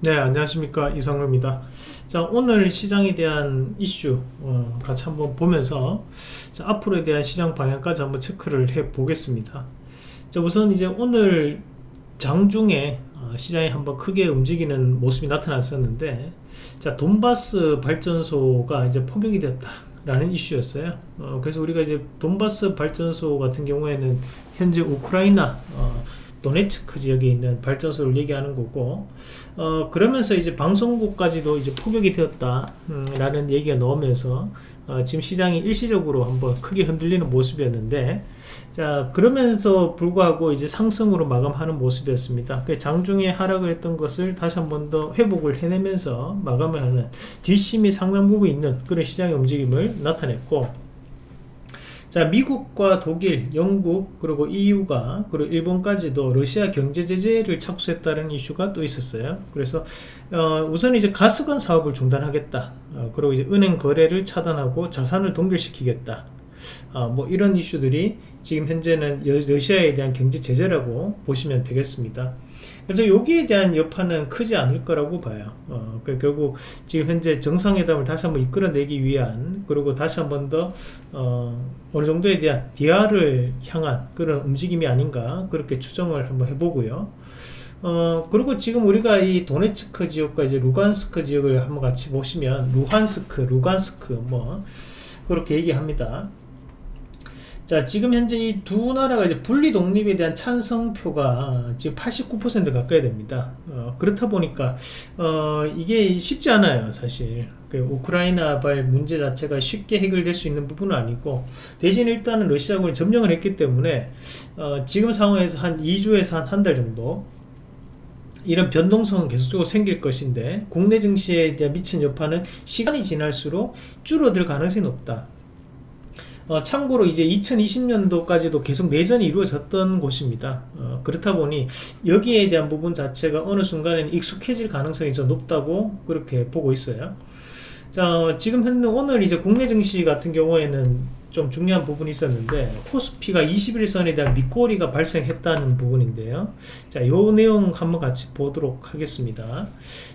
네 안녕하십니까. 이성로입니다. 자 오늘 시장에 대한 이슈 어, 같이 한번 보면서 자, 앞으로에 대한 시장 방향까지 한번 체크를 해 보겠습니다. 자 우선 이제 오늘 장중에 어, 시장이 한번 크게 움직이는 모습이 나타났었는데 자 돈바스 발전소가 이제 포격이 됐다 라는 이슈였어요. 어, 그래서 우리가 이제 돈바스 발전소 같은 경우에는 현재 우크라이나 어, 도네츠크 지역에 있는 발전소를 얘기하는 거고 어, 그러면서 이제 방송국까지도 이제 포격이 되었다 음, 라는 얘기가 나오면서 어, 지금 시장이 일시적으로 한번 크게 흔들리는 모습이었는데 자 그러면서 불구하고 이제 상승으로 마감하는 모습이었습니다. 그 장중에 하락을 했던 것을 다시 한 번 더 회복을 해내면서 마감을 하는 뒷심이 상당 부분 있는 그런 시장의 움직임을 나타냈고 자 미국과 독일, 영국 그리고 EU가 그리고 일본까지도 러시아 경제 제재를 착수했다는 이슈가 또 있었어요. 그래서 어, 우선 이제 가스관 사업을 중단하겠다. 어, 그리고 이제 은행 거래를 차단하고 자산을 동결시키겠다. 어, 뭐 이런 이슈들이 지금 현재는 러시아에 대한 경제 제재라고 보시면 되겠습니다. 그래서 여기에 대한 여파는 크지 않을 거라고 봐요 어, 그 결국 지금 현재 정상회담을 다시 한번 이끌어내기 위한 그리고 다시 한번 더 어, 어느 정도에 대한 디아를 향한 그런 움직임이 아닌가 그렇게 추정을 한번 해보고요 어, 그리고 지금 우리가 이 도네츠크 지역과 이제 루간스크 지역을 한번 같이 보시면 루한스크, 루간스크 뭐 그렇게 얘기합니다. 자 지금 현재 이 두 나라가 이제 분리 독립에 대한 찬성표가 지금 89% 가까이 됩니다. 어, 그렇다 보니까 어, 이게 쉽지 않아요 사실. 그 우크라이나 발 문제 자체가 쉽게 해결될 수 있는 부분은 아니고 대신 일단은 러시아군이 점령을 했기 때문에 어, 지금 상황에서 한 2주에서 한 한 달 정도 이런 변동성은 계속적으로 생길 것인데 국내 증시에 대한 미친 여파는 시간이 지날수록 줄어들 가능성이 높다 어, 참고로 이제 2020년도까지도 계속 내전이 이루어졌던 곳입니다. 어, 그렇다 보니 여기에 대한 부분 자체가 어느 순간에는 익숙해질 가능성이 좀 높다고 그렇게 보고 있어요. 자, 지금 현재 오늘 이제 국내 증시 같은 경우에는 좀 중요한 부분이 있었는데 코스피가 21선에 대한 밑꼬리가 발생했다는 부분인데요 자, 요 내용 한번 같이 보도록 하겠습니다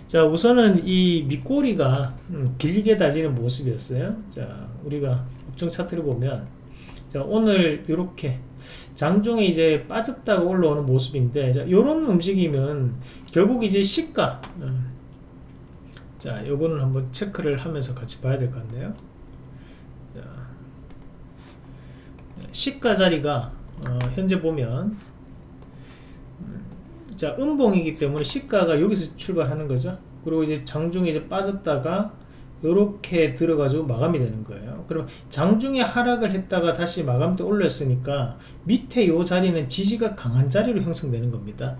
자, 우선은 이 밑꼬리가 음, 길게 달리는 모습이었어요 자, 우리가 업종 차트를 보면 자, 오늘 이렇게 장중에 이제 빠졌다가 올라오는 모습인데 자, 요런 움직임은 결국 이제 시가 음, 자 요거는 한번 체크를 하면서 같이 봐야 될 것 같네요. 자, 시가 자리가 어, 현재 보면 음, 자 음봉이기 때문에 시가가 여기서 출발하는 거죠. 그리고 이제 장중에 이제 빠졌다가 이렇게 들어가지고 마감이 되는 거예요. 그럼 장중에 하락을 했다가 다시 마감 때 올렸으니까 밑에 이 자리는 지지가 강한 자리로 형성되는 겁니다.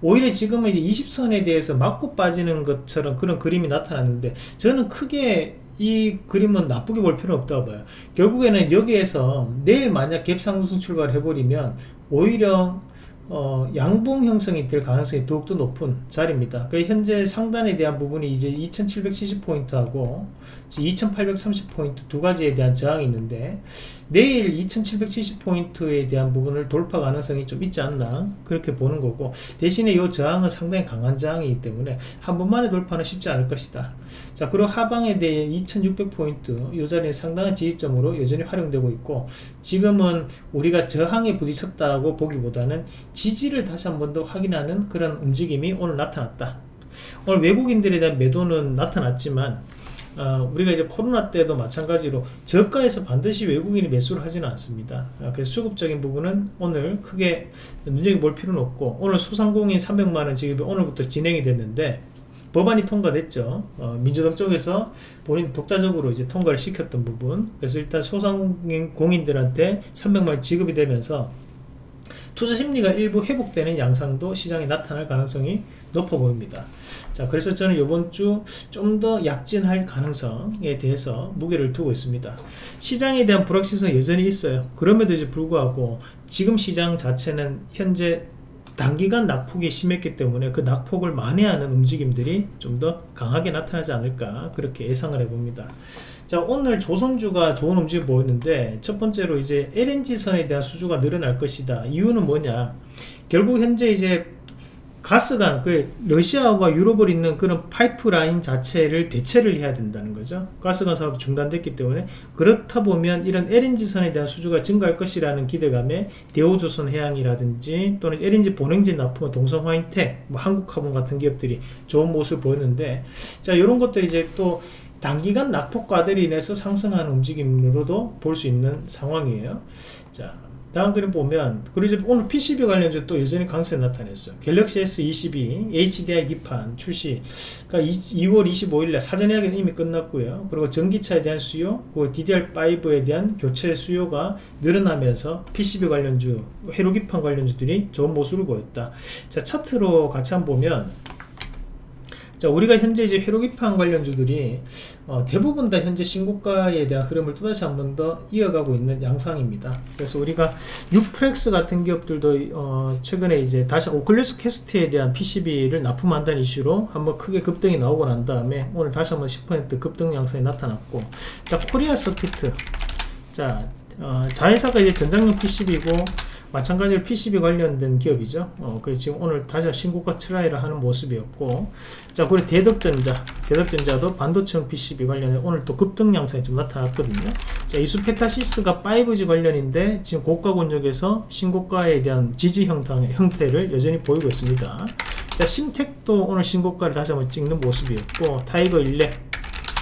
오히려 지금은 이제 20선에 대해서 맞고 빠지는 것처럼 그런 그림이 나타났는데 저는 크게 이 그림은 나쁘게 볼 필요는 없다고 봐요. 결국에는 여기에서 내일 만약 갭상승 출발해 버리면 오히려 어, 양봉 형성이 될 가능성이 더욱더 높은 자리입니다. 그 현재 상단에 대한 부분이 이제 2770포인트하고 2830포인트 두 가지에 대한 저항이 있는데 내일 2770포인트에 대한 부분을 돌파 가능성이 좀 있지 않나 그렇게 보는 거고 대신에 이 저항은 상당히 강한 저항이기 때문에 한 번만에 돌파는 쉽지 않을 것이다 자 그리고 하방에 대해 2600포인트 이 자리는 상당한 지지점으로 여전히 활용되고 있고 지금은 우리가 저항에 부딪혔다고 보기보다는 지지를 다시 한 번 더 확인하는 그런 움직임이 오늘 나타났다 오늘 외국인들에 대한 매도는 나타났지만 어, 우리가 이제 코로나 때도 마찬가지로 저가에서 반드시 외국인이 매수를 하지는 않습니다. 어, 그래서 수급적인 부분은 오늘 크게 눈여겨볼 필요는 없고 오늘 소상공인 300만원 지급이 오늘부터 진행이 됐는데 법안이 통과됐죠. 어, 민주당 쪽에서 본인 독자적으로 이제 통과를 시켰던 부분. 그래서 일단 소상공인들한테 300만원 지급이 되면서 투자 심리가 일부 회복되는 양상도 시장에 나타날 가능성이 높아 보입니다. 자, 그래서 저는 이번 주 좀 더 약진할 가능성에 대해서 무게를 두고 있습니다. 시장에 대한 불확실성이 여전히 있어요. 그럼에도 이제 불구하고 지금 시장 자체는 현재 단기간 낙폭이 심했기 때문에 그 낙폭을 만회하는 움직임들이 좀 더 강하게 나타나지 않을까 그렇게 예상을 해봅니다. 자 오늘 조선주가 좋은 움직임 보였는데 첫 번째로 이제 LNG선에 대한 수주가 늘어날 것이다. 이유는 뭐냐 결국 현재 이제 가스관, 그 러시아와 유럽을 잇는 그런 파이프라인 자체를 대체를 해야 된다는 거죠. 가스관 사업이 중단됐기 때문에 그렇다 보면 이런 LNG선에 대한 수주가 증가할 것이라는 기대감에 대우조선해양이라든지 또는 LNG 본행진 납품 동성화인텍, 뭐 한국화분 같은 기업들이 좋은 모습을 보였는데 자 이런 것들이 이제 또 단기간 낙폭과들이 인해서 상승하는 움직임으로도 볼 수 있는 상황이에요. 자, 다음 그림 보면 그리고 이제 오늘 PCB 관련주 또 여전히 강세 나타냈어요. 갤럭시 S22 HDI 기판 출시 그러니까 2 월 25일에 사전 예약은 이미 끝났고요. 그리고 전기차에 대한 수요, 그 DDR5에 대한 교체 수요가 늘어나면서 PCB 관련주, 회로 기판 관련주들이 좋은 모습을 보였다. 자 차트로 같이 한번 보면 자, 우리가 현재 이제 회로기판 관련주들이 어, 대부분 다 현재 신고가에 대한 흐름을 또다시 한 번 더 이어가고 있는 양상입니다. 그래서 우리가 뉴프렉스 같은 기업들도 어, 최근에 이제 다시 오큘러스 퀘스트에 대한 PCB를 납품한다는 이슈로 한번 크게 급등이 나오고 난 다음에 오늘 다시 한번 10% 급등 양상이 나타났고 자 코리아 서키트 자 어, 자회사가 이제 전장용 PCB고 마찬가지로 PCB 관련된 기업이죠. 어, 그래서 지금 오늘 다시 신고가 try를 하는 모습이었고, 자, 그리고 대덕전자, 대덕전자도 반도체용 PCB 관련해 오늘 또 급등 양상이 좀 나타났거든요. 자, 이수페타시스가 5G 관련인데 지금 고가 권역에서 신고가에 대한 지지 형태, 형태를 여전히 보이고 있습니다. 자, 심텍도 오늘 신고가를 다시 한번 찍는 모습이었고, 타이거 일렉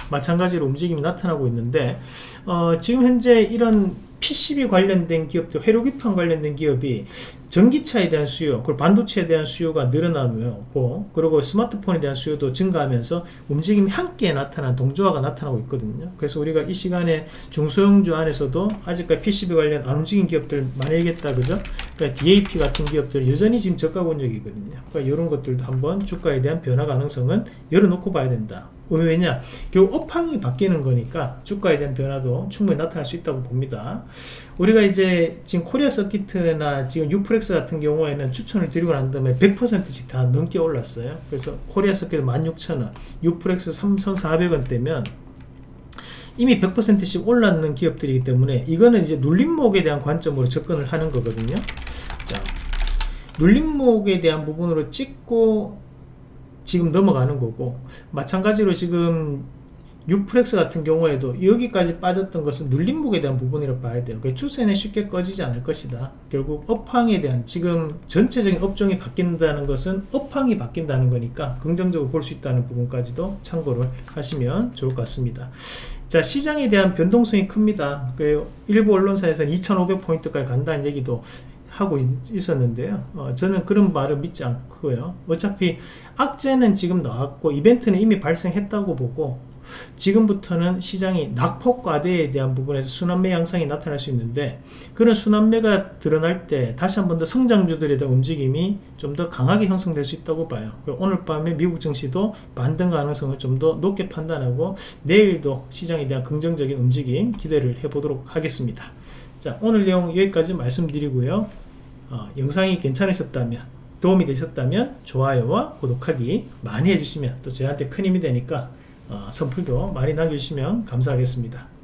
마찬가지로 움직임이 나타나고 있는데 어, 지금 현재 이런 PCB 관련된 기업들, 회로기판 관련된 기업이 전기차에 대한 수요, 그리고 반도체에 대한 수요가 늘어나고, 그리고 스마트폰에 대한 수요도 증가하면서 움직임이 함께 나타난 동조화가 나타나고 있거든요. 그래서 우리가 이 시간에 중소형주 안에서도 아직까지 PCB 관련 안 움직인 기업들 많이 얘기했다, 그죠? 그러니까 DAP 같은 기업들 여전히 지금 저가 권역이거든요. 그러니까 이런 것들도 한번 주가에 대한 변화 가능성은 열어놓고 봐야 된다. 왜냐? 결국 업황이 바뀌는 거니까 주가에 대한 변화도 충분히 나타날 수 있다고 봅니다. 우리가 이제 지금 코리아 서키트나 지금 뉴프렉스 같은 경우에는 추천을 드리고 난 다음에 100%씩 다 넘게 올랐어요. 그래서 코리아 서키트 16,000원, 뉴프렉스 3,400원대면 이미 100%씩 올랐는 기업들이기 때문에 이거는 이제 눌림목에 대한 관점으로 접근을 하는 거거든요. 자, 눌림목에 대한 부분으로 찍고 지금 넘어가는 거고 마찬가지로 지금 유프렉스 같은 경우에도 여기까지 빠졌던 것은 눌림목에 대한 부분이라고 봐야 돼요. 그 추세는 쉽게 꺼지지 않을 것이다. 결국 업황에 대한 지금 전체적인 업종이 바뀐다는 것은 업황이 바뀐다는 거니까 긍정적으로 볼 수 있다는 부분까지도 참고를 하시면 좋을 것 같습니다. 자 시장에 대한 변동성이 큽니다. 그 일부 언론사에서는 2,500포인트까지 간다는 얘기도 하고 있, 었는데요 어, 저는 그런 말을 믿지 않고요. 어차피 악재는 지금 나왔고 이벤트는 이미 발생했다고 보고 지금부터는 시장이 낙폭과대에 대한 부분에서 순환매 양상이 나타날 수 있는데 그런 순환매가 드러날 때 다시 한 번 더 성장주들에 대한 움직임이 좀 더 강하게 형성될 수 있다고 봐요. 오늘 밤에 미국 증시도 반등 가능성을 좀 더 높게 판단하고 내일도 시장에 대한 긍정적인 움직임 기대를 해보도록 하겠습니다. 자 오늘 내용 여기까지 말씀드리고요. 어, 영상이 괜찮으셨다면 도움이 되셨다면 좋아요와 구독하기 많이 해주시면 또 저한테 큰 힘이 되니까 어, 선풀도 많이 남겨주시면 감사하겠습니다.